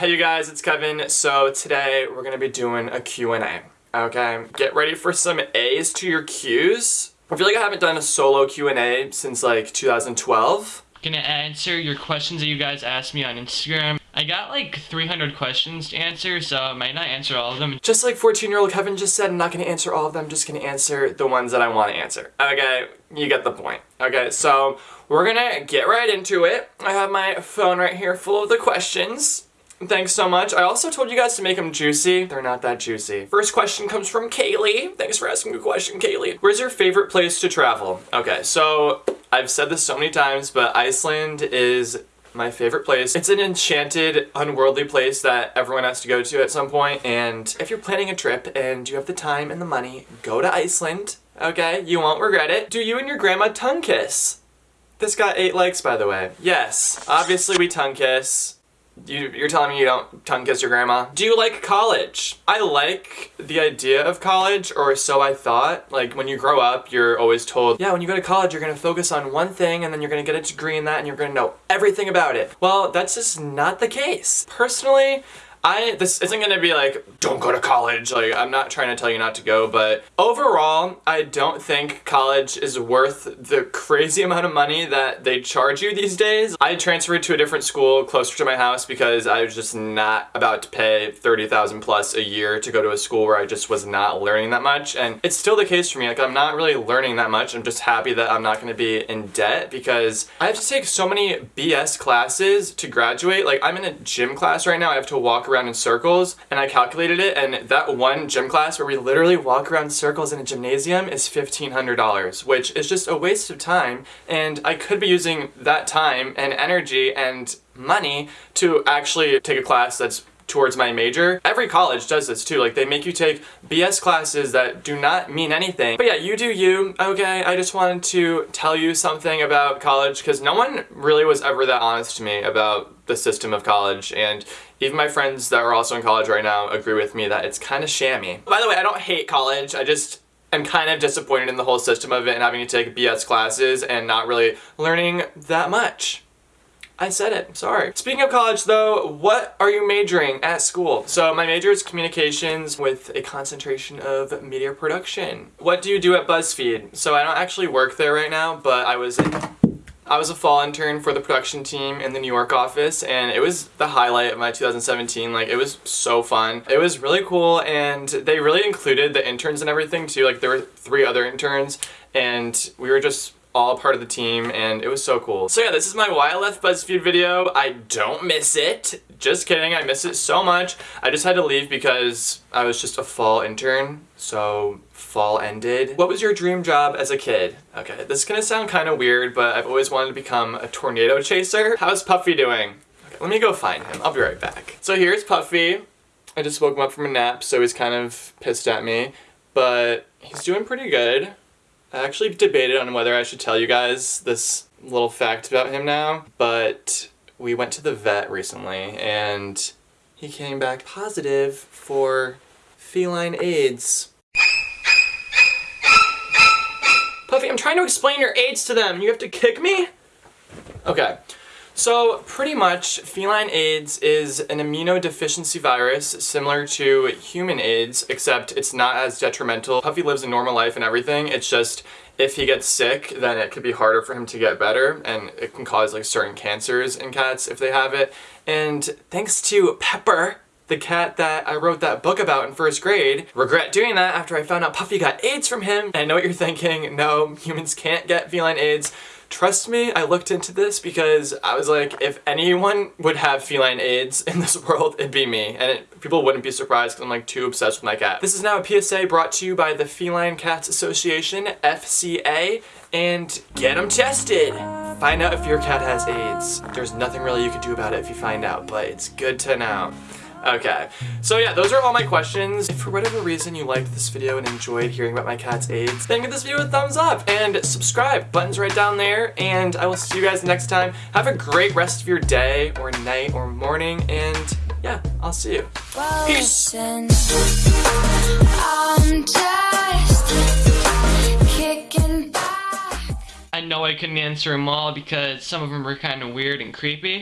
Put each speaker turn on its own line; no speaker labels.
Hey you guys, it's Kevin. So today we're gonna be doing a Q&A. Okay, get ready for some A's to your Q's. I feel like I haven't done a solo Q&A since like 2012.
Gonna answer your questions that you guys asked me on Instagram. I got like 300 questions to answer, so I might not answer all of them.
Just like 14-year-old Kevin just said, I'm not gonna answer all of them, I'm just gonna answer the ones that I wanna answer. Okay, you get the point. Okay, so we're gonna get right into it. I have my phone right here full of the questions. Thanks so much. I also told you guys to make them juicy. They're not that juicy. First question comes from Kaylee. Thanks for asking a question, Kaylee. Where's your favorite place to travel? Okay, so I've said this so many times, but Iceland is my favorite place. It's an enchanted, unworldly place that everyone has to go to at some point. point, and if you're planning a trip and you have the time and the money, go to Iceland, okay? You won't regret it. Do you and your grandma tongue kiss? This got eight likes, by the way. Yes, obviously we tongue kiss. You, you're telling me you don't tongue kiss your grandma? Do you like college? I like the idea of college, or so I thought. Like, when you grow up, you're always told, yeah, when you go to college, you're gonna focus on one thing, and then you're gonna get a degree in that, and you're gonna know everything about it. Well, that's just not the case. Personally, I, this isn't gonna be like, don't go to college, like, I'm not trying to tell you not to go, but overall, I don't think college is worth the crazy amount of money that they charge you these days. I transferred to a different school closer to my house because I was just not about to pay 30,000 plus a year to go to a school where I just was not learning that much, and it's still the case for me, like, I'm not really learning that much, I'm just happy that I'm not gonna be in debt because I have to take so many BS classes to graduate, like, I'm in a gym class right now, I have to walk around in circles and I calculated it and that one gym class where we literally walk around circles in a gymnasium is $1,500 which is just a waste of time and I could be using that time and energy and money to actually take a class that's towards my major. Every college does this too, like they make you take BS classes that do not mean anything. But yeah, you do you, okay? I just wanted to tell you something about college because no one really was ever that honest to me about the system of college and even my friends that are also in college right now agree with me that it's kind of shammy. By the way, I don't hate college, I just am kind of disappointed in the whole system of it and having to take BS classes and not really learning that much. I said it, sorry. Speaking of college though, what are you majoring at school? So my major is communications with a concentration of media production. What do you do at BuzzFeed? So I don't actually work there right now, but I was I was a fall intern for the production team in the New York office and it was the highlight of my 2017. Like it was so fun. It was really cool and they really included the interns and everything too. Like there were three other interns and we were just all part of the team and it was so cool. So yeah, this is my left BuzzFeed video. I don't miss it. Just kidding, I miss it so much. I just had to leave because I was just a fall intern, so fall ended. What was your dream job as a kid? Okay, this is gonna sound kind of weird, but I've always wanted to become a tornado chaser. How's Puffy doing? Okay, let me go find him. I'll be right back. So here's Puffy. I just woke him up from a nap, so he's kind of pissed at me, but he's doing pretty good. I actually debated on whether I should tell you guys this little fact about him now, but we went to the vet recently and he came back positive for feline AIDS. Puffy, I'm trying to explain your AIDS to them. You have to kick me? Okay. So pretty much feline AIDS is an immunodeficiency virus similar to human AIDS except it's not as detrimental. Puffy lives a normal life and everything, it's just if he gets sick then it could be harder for him to get better and it can cause like certain cancers in cats if they have it. And thanks to Pepper, the cat that I wrote that book about in first grade. Regret doing that after I found out Puffy got AIDS from him. And I know what you're thinking, no, humans can't get feline AIDS. Trust me, I looked into this because I was like, if anyone would have feline AIDS in this world, it'd be me. And it, people wouldn't be surprised because I'm like too obsessed with my cat. This is now a PSA brought to you by the Feline Cats Association, FCA, and get them tested. Find out if your cat has AIDS. There's nothing really you can do about it if you find out, but it's good to know. Okay, so yeah, those are all my questions. If for whatever reason you liked this video and enjoyed hearing about my cat's AIDS, then give this video a thumbs up and subscribe. Button's right down there, and I will see you guys next time. Have a great rest of your day, or night, or morning, and yeah, I'll see you. Peace!
I know I couldn't answer them all because some of them were kind of weird and creepy.